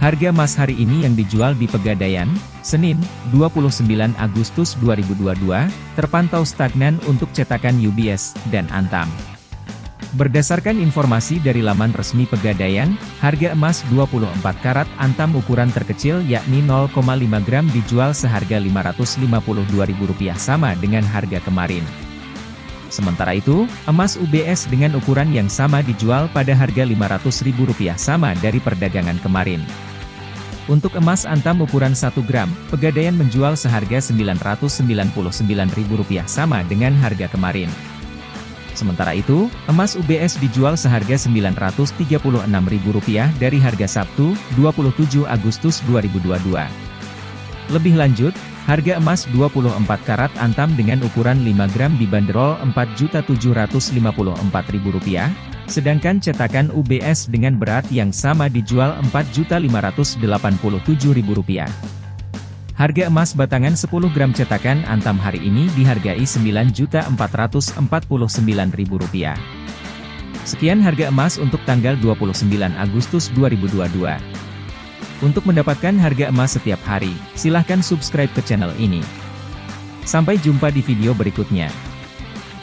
Harga emas hari ini yang dijual di Pegadaian, Senin, 29 Agustus 2022, terpantau stagnan untuk cetakan UBS dan Antam. Berdasarkan informasi dari laman resmi Pegadaian, harga emas 24 karat Antam ukuran terkecil yakni 0,5 gram dijual seharga Rp552.000 sama dengan harga kemarin. Sementara itu, emas UBS dengan ukuran yang sama dijual pada harga Rp500.000 sama dari perdagangan kemarin. Untuk emas antam ukuran 1 gram, Pegadaian menjual seharga Rp999.000 sama dengan harga kemarin. Sementara itu, emas UBS dijual seharga Rp936.000 dari harga Sabtu, 27 Agustus 2022. Lebih lanjut, Harga emas 24 karat antam dengan ukuran 5 gram dibanderol Rp4.754.000, sedangkan cetakan UBS dengan berat yang sama dijual Rp4.587.000. Harga emas batangan 10 gram cetakan antam hari ini dihargai Rp9.449.000. Sekian harga emas untuk tanggal 29 Agustus 2022. Untuk mendapatkan harga emas setiap hari, silahkan subscribe ke channel ini. Sampai jumpa di video berikutnya.